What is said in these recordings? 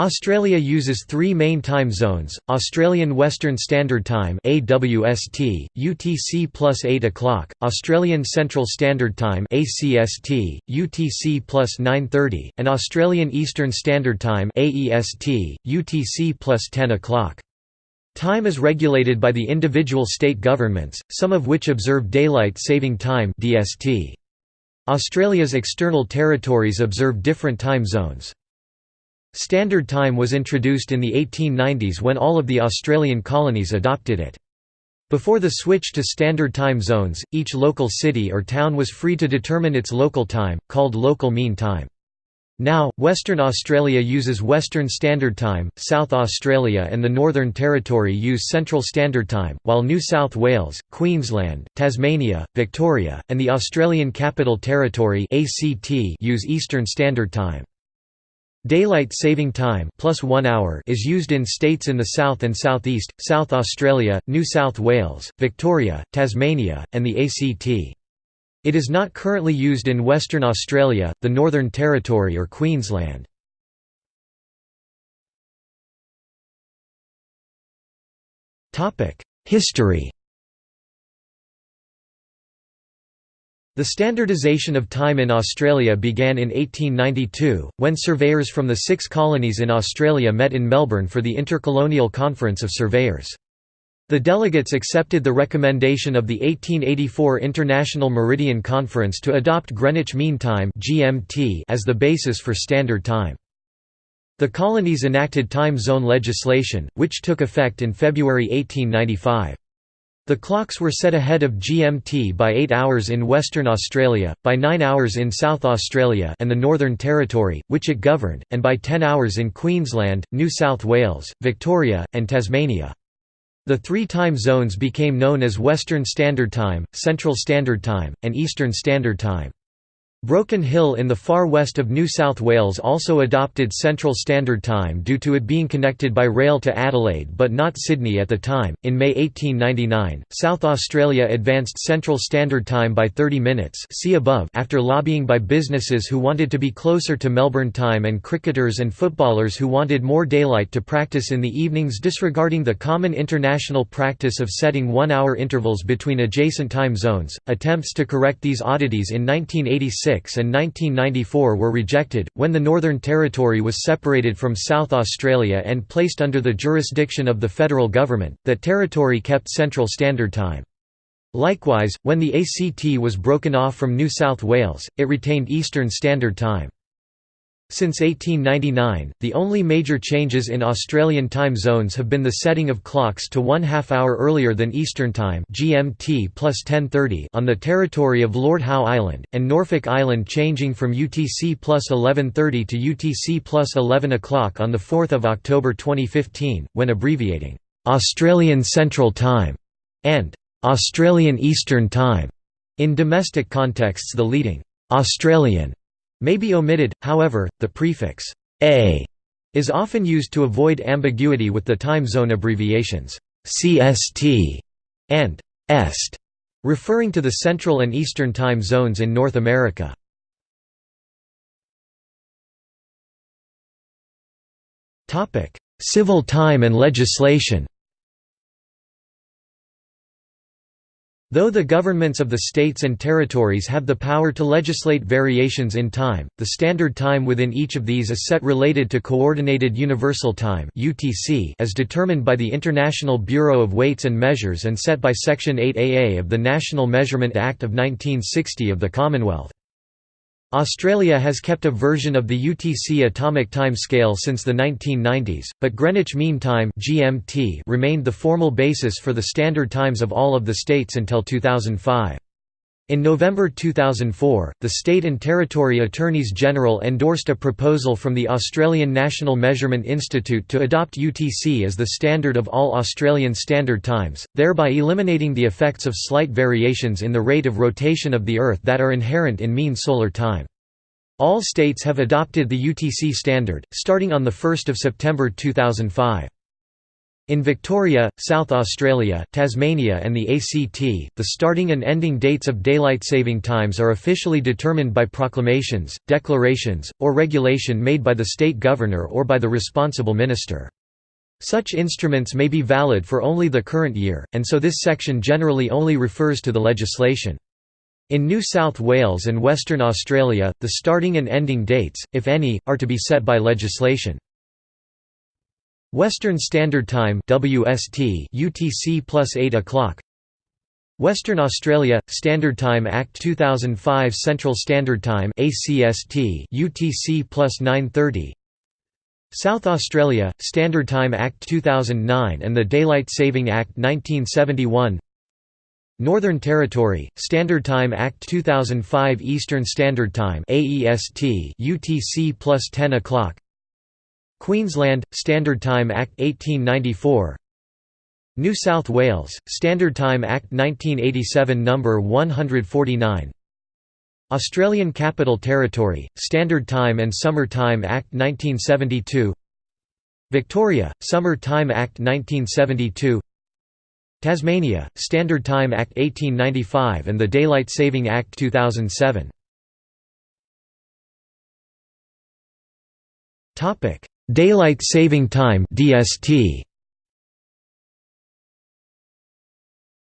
Australia uses three main time zones, Australian Western Standard Time AWST, UTC plus 8 o'clock, Australian Central Standard Time ACST, UTC plus 9.30, and Australian Eastern Standard Time AEST, UTC plus 10 o'clock. Time is regulated by the individual state governments, some of which observe Daylight Saving Time DST. Australia's external territories observe different time zones. Standard Time was introduced in the 1890s when all of the Australian colonies adopted it. Before the switch to standard time zones, each local city or town was free to determine its local time, called local mean time. Now, Western Australia uses Western Standard Time, South Australia and the Northern Territory use Central Standard Time, while New South Wales, Queensland, Tasmania, Victoria, and the Australian Capital Territory use Eastern Standard Time. Daylight saving time plus one hour is used in states in the south and southeast, South Australia, New South Wales, Victoria, Tasmania, and the ACT. It is not currently used in Western Australia, the Northern Territory or Queensland. History The standardisation of time in Australia began in 1892, when surveyors from the six colonies in Australia met in Melbourne for the Intercolonial Conference of Surveyors. The delegates accepted the recommendation of the 1884 International Meridian Conference to adopt Greenwich Mean Time as the basis for Standard Time. The colonies enacted time zone legislation, which took effect in February 1895. The clocks were set ahead of GMT by 8 hours in Western Australia, by 9 hours in South Australia and the Northern Territory, which it governed, and by 10 hours in Queensland, New South Wales, Victoria, and Tasmania. The three time zones became known as Western Standard Time, Central Standard Time, and Eastern Standard Time. Broken Hill in the far west of New South Wales also adopted Central Standard Time due to it being connected by rail to Adelaide but not Sydney at the time. In May 1899, South Australia advanced Central Standard Time by 30 minutes see above after lobbying by businesses who wanted to be closer to Melbourne time and cricketers and footballers who wanted more daylight to practice in the evenings disregarding the common international practice of setting one-hour intervals between adjacent time zones. Attempts to correct these oddities in 1986 and 1994 were rejected, when the Northern Territory was separated from South Australia and placed under the jurisdiction of the federal government, that territory kept Central Standard Time. Likewise, when the ACT was broken off from New South Wales, it retained Eastern Standard Time. Since 1899, the only major changes in Australian time zones have been the setting of clocks to one half hour earlier than Eastern Time (GMT plus 10:30) on the territory of Lord Howe Island, and Norfolk Island changing from UTC plus 11:30 to UTC plus 11 o'clock on the 4th of October 2015, when abbreviating Australian Central Time and Australian Eastern Time. In domestic contexts, the leading Australian may be omitted, however, the prefix «a» is often used to avoid ambiguity with the time zone abbreviations «CST» and «EST», referring to the Central and Eastern time zones in North America. Civil time and legislation Though the governments of the states and territories have the power to legislate variations in time, the standard time within each of these is set related to Coordinated Universal Time as determined by the International Bureau of Weights and Measures and set by Section 8AA of the National Measurement Act of 1960 of the Commonwealth. Australia has kept a version of the UTC atomic time scale since the 1990s, but Greenwich Mean Time (GMT) remained the formal basis for the standard times of all of the states until 2005. In November 2004, the State and Territory Attorneys General endorsed a proposal from the Australian National Measurement Institute to adopt UTC as the standard of all Australian Standard Times, thereby eliminating the effects of slight variations in the rate of rotation of the Earth that are inherent in mean solar time. All states have adopted the UTC standard, starting on 1 September 2005. In Victoria, South Australia, Tasmania and the ACT, the starting and ending dates of daylight saving times are officially determined by proclamations, declarations, or regulation made by the state governor or by the responsible minister. Such instruments may be valid for only the current year, and so this section generally only refers to the legislation. In New South Wales and Western Australia, the starting and ending dates, if any, are to be set by legislation. Western Standard Time WST UTC plus 8 o'clock. Western Australia Standard Time Act 2005 Central Standard Time ACST UTC plus 9:30 South Australia Standard Time Act 2009 and the Daylight Saving Act 1971 Northern Territory Standard Time Act 2005 Eastern Standard Time AEST UTC plus 10 o'clock Queensland, Standard Time Act 1894 New South Wales, Standard Time Act 1987 No. 149 Australian Capital Territory, Standard Time and Summer Time Act 1972 Victoria, Summer Time Act 1972 Tasmania, Standard Time Act 1895 and the Daylight Saving Act 2007 Daylight Saving Time DST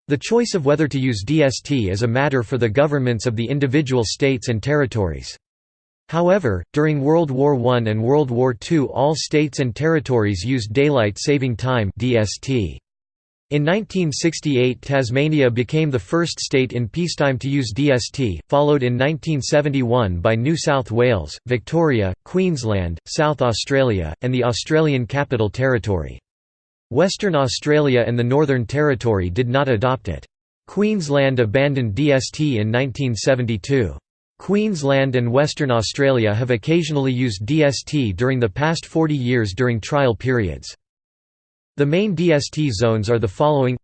The choice of whether to use DST is a matter for the governments of the individual states and territories. However, during World War I and World War II all states and territories used Daylight Saving Time DST. In 1968 Tasmania became the first state in peacetime to use DST, followed in 1971 by New South Wales, Victoria, Queensland, South Australia, and the Australian Capital Territory. Western Australia and the Northern Territory did not adopt it. Queensland abandoned DST in 1972. Queensland and Western Australia have occasionally used DST during the past 40 years during trial periods. The main DST zones are the following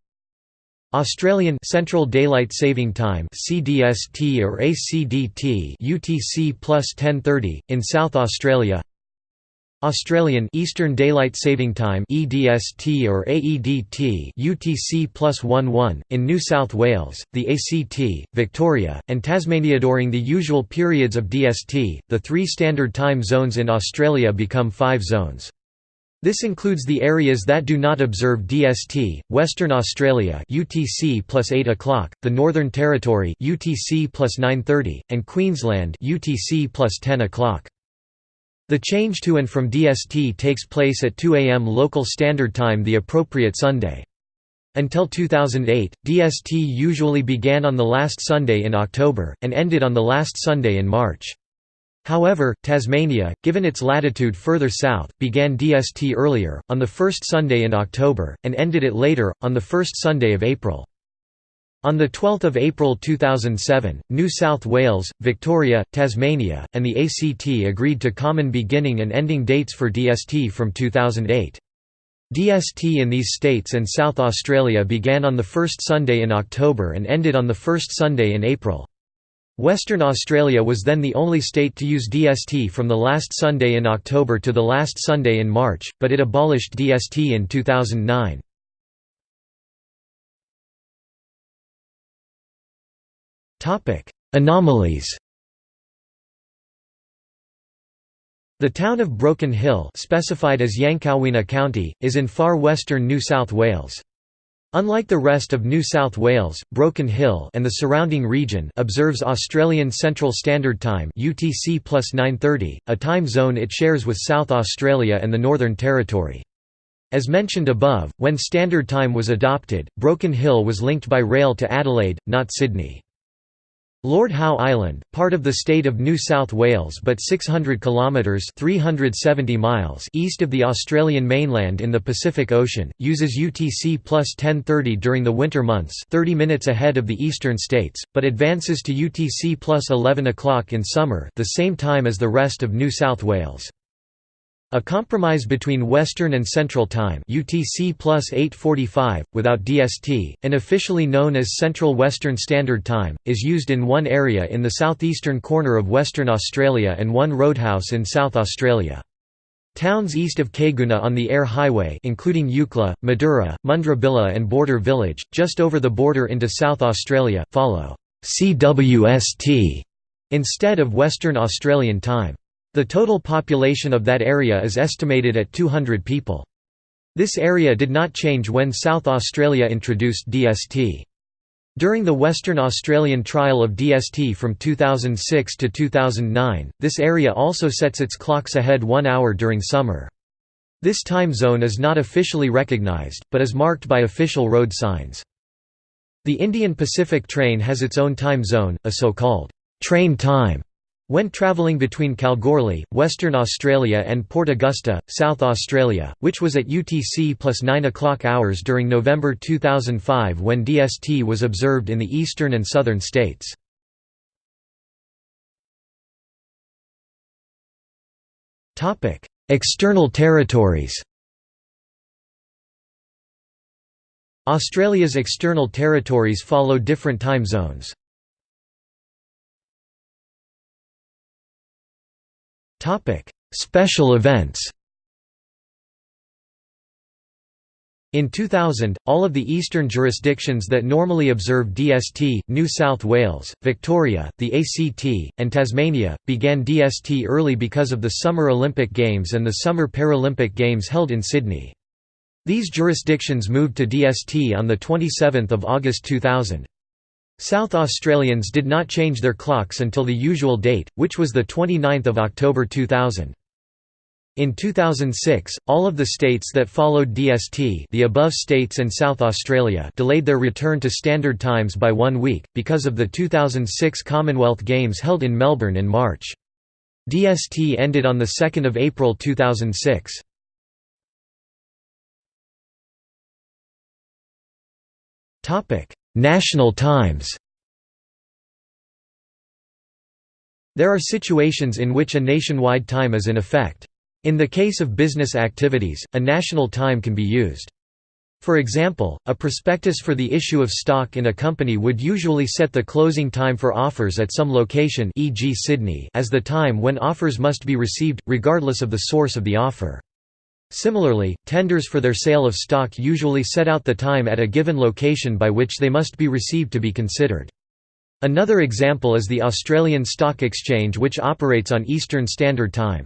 Australian Central Daylight Saving Time CDST or ACDT UTC plus 1030 in South Australia Australian Eastern Daylight Saving Time EDST or AEDT UTC plus 11 in New South Wales, the ACT, Victoria, and Tasmania during the usual periods of DST. The three standard time zones in Australia become five zones. This includes the areas that do not observe DST, Western Australia UTC plus 8 o'clock, the Northern Territory UTC 9:30, and Queensland UTC plus 10 o'clock. The change to and from DST takes place at 2 am local standard time the appropriate Sunday. Until 2008, DST usually began on the last Sunday in October, and ended on the last Sunday in March. However, Tasmania, given its latitude further south, began DST earlier, on the first Sunday in October, and ended it later, on the first Sunday of April. On 12 April 2007, New South Wales, Victoria, Tasmania, and the ACT agreed to common beginning and ending dates for DST from 2008. DST in these states and South Australia began on the first Sunday in October and ended on the first Sunday in April. Western Australia was then the only state to use DST from the last Sunday in October to the last Sunday in March, but it abolished DST in 2009. Anomalies The town of Broken Hill specified as Yancowinna County, is in far western New South Wales. Unlike the rest of New South Wales, Broken Hill and the surrounding region observes Australian Central Standard Time UTC 9:30, a time zone it shares with South Australia and the Northern Territory. As mentioned above, when Standard Time was adopted, Broken Hill was linked by rail to Adelaide, not Sydney. Lord Howe Island, part of the state of New South Wales but 600 kilometres 370 miles east of the Australian mainland in the Pacific Ocean, uses UTC plus 1030 during the winter months 30 minutes ahead of the eastern states, but advances to UTC plus 11 o'clock in summer the same time as the rest of New South Wales. A compromise between Western and Central Time UTC plus 845, without DST, and officially known as Central Western Standard Time, is used in one area in the southeastern corner of Western Australia and one roadhouse in South Australia. Towns east of Caiguna on the Eyre Highway including Eucla, Madura, Mundrabilla and Border Village, just over the border into South Australia, follow CWST instead of Western Australian Time. The total population of that area is estimated at 200 people. This area did not change when South Australia introduced DST. During the Western Australian trial of DST from 2006 to 2009, this area also sets its clocks ahead one hour during summer. This time zone is not officially recognised, but is marked by official road signs. The Indian Pacific train has its own time zone, a so-called train time, when travelling between Kalgoorlie, Western Australia and Port Augusta, South Australia, which was at UTC plus 9 o'clock hours during November 2005 when DST was observed in the eastern and southern states. External territories Australia's external territories follow different time zones. Topic: Special events. In 2000, all of the eastern jurisdictions that normally observe DST, New South Wales, Victoria, the ACT, and Tasmania, began DST early because of the Summer Olympic Games and the Summer Paralympic Games held in Sydney. These jurisdictions moved to DST on 27 August 2000. South Australians did not change their clocks until the usual date, which was 29 October 2000. In 2006, all of the states that followed DST the above states and South Australia delayed their return to standard times by one week, because of the 2006 Commonwealth Games held in Melbourne in March. DST ended on 2 April 2006. National Times There are situations in which a nationwide time is in effect. In the case of business activities, a national time can be used. For example, a prospectus for the issue of stock in a company would usually set the closing time for offers at some location e.g. Sydney as the time when offers must be received, regardless of the source of the offer. Similarly, tenders for their sale of stock usually set out the time at a given location by which they must be received to be considered. Another example is the Australian Stock Exchange which operates on Eastern Standard Time.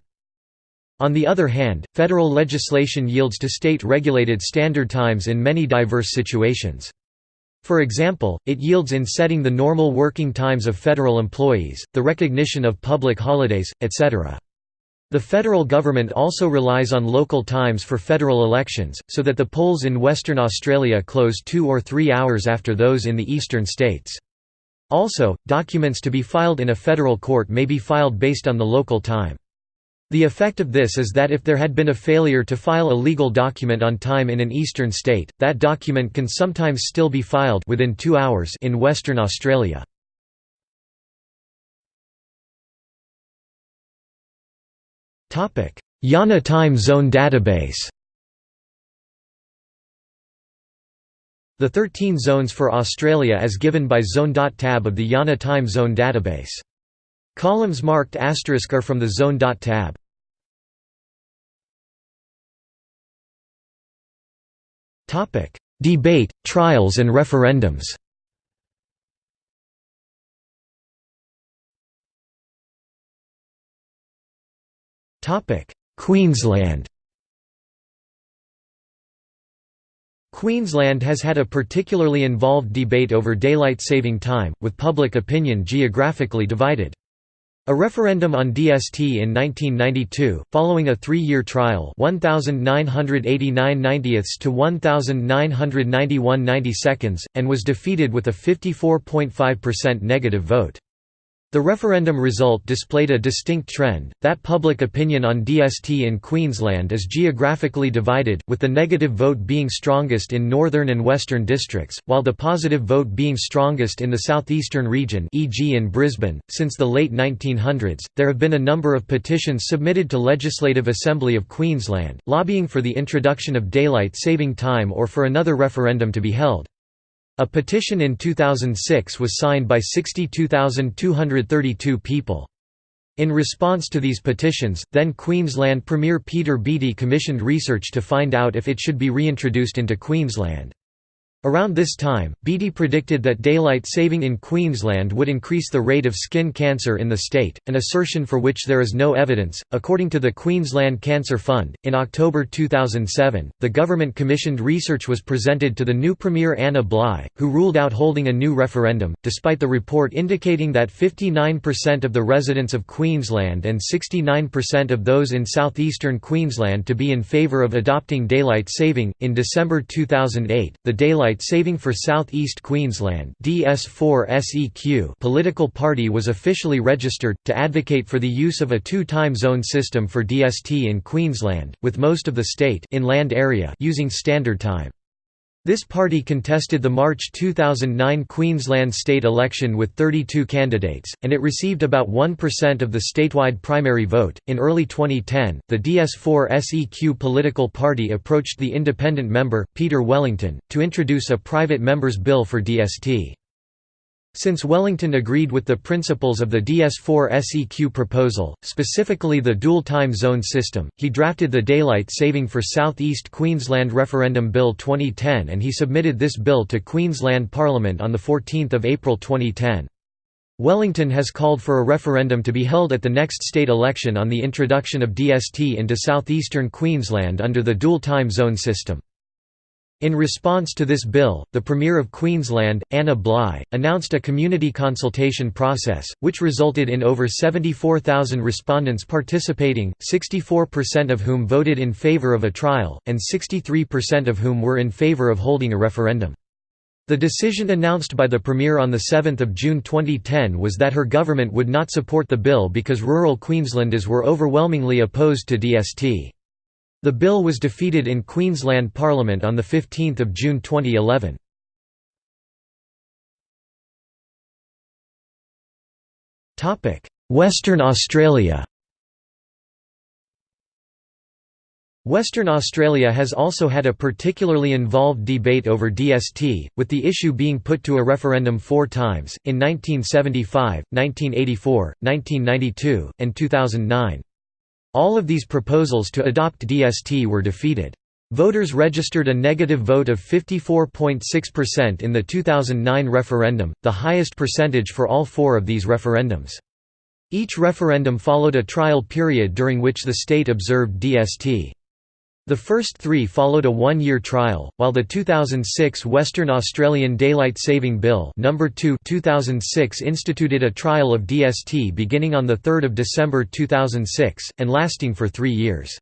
On the other hand, federal legislation yields to state-regulated standard times in many diverse situations. For example, it yields in setting the normal working times of federal employees, the recognition of public holidays, etc. The federal government also relies on local times for federal elections, so that the polls in Western Australia close two or three hours after those in the eastern states. Also, documents to be filed in a federal court may be filed based on the local time. The effect of this is that if there had been a failure to file a legal document on time in an eastern state, that document can sometimes still be filed within two hours in Western Australia. IANA Time Zone Database The 13 zones for Australia as given by Zone.tab of the IANA Time Zone Database. Columns marked asterisk are from the Zone.tab. Debate, trials and referendums Queensland Queensland has had a particularly involved debate over daylight saving time, with public opinion geographically divided. A referendum on DST in 1992, following a three-year trial 1,989 90ths to 1,991 90 seconds, and was defeated with a 54.5% negative vote. The referendum result displayed a distinct trend, that public opinion on DST in Queensland is geographically divided, with the negative vote being strongest in northern and western districts, while the positive vote being strongest in the southeastern region e.g. in Brisbane. Since the late 1900s, there have been a number of petitions submitted to Legislative Assembly of Queensland, lobbying for the introduction of daylight saving time or for another referendum to be held. A petition in 2006 was signed by 62,232 people. In response to these petitions, then Queensland Premier Peter Beattie commissioned research to find out if it should be reintroduced into Queensland. Around this time, Beattie predicted that daylight saving in Queensland would increase the rate of skin cancer in the state, an assertion for which there is no evidence. According to the Queensland Cancer Fund, in October 2007, the government commissioned research was presented to the new Premier Anna Bligh, who ruled out holding a new referendum, despite the report indicating that 59% of the residents of Queensland and 69% of those in southeastern Queensland to be in favour of adopting daylight saving. In December 2008, the Daylight Daylight Saving for Southeast Queensland DS4SEQ political party was officially registered, to advocate for the use of a two-time zone system for DST in Queensland, with most of the state inland area using Standard Time. This party contested the March 2009 Queensland state election with 32 candidates, and it received about 1% of the statewide primary vote. In early 2010, the DS4 SEQ political party approached the independent member, Peter Wellington, to introduce a private member's bill for DST. Since Wellington agreed with the principles of the DS4 SEQ proposal, specifically the dual time zone system, he drafted the Daylight Saving for South East Queensland Referendum Bill 2010 and he submitted this bill to Queensland Parliament on 14 April 2010. Wellington has called for a referendum to be held at the next state election on the introduction of DST into southeastern Queensland under the dual time zone system. In response to this bill, the Premier of Queensland, Anna Bligh, announced a community consultation process, which resulted in over 74,000 respondents participating, 64% of whom voted in favour of a trial, and 63% of whom were in favour of holding a referendum. The decision announced by the Premier on 7 June 2010 was that her government would not support the bill because rural Queenslanders were overwhelmingly opposed to DST. The bill was defeated in Queensland Parliament on 15 June 2011. Western Australia Western Australia has also had a particularly involved debate over DST, with the issue being put to a referendum four times, in 1975, 1984, 1992, and 2009. All of these proposals to adopt DST were defeated. Voters registered a negative vote of 54.6% in the 2009 referendum, the highest percentage for all four of these referendums. Each referendum followed a trial period during which the state observed DST. The first three followed a one-year trial, while the 2006 Western Australian Daylight Saving Bill No. 2 2006 instituted a trial of DST beginning on 3 December 2006, and lasting for three years.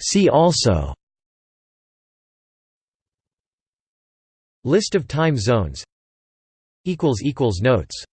See also List of time zones Notes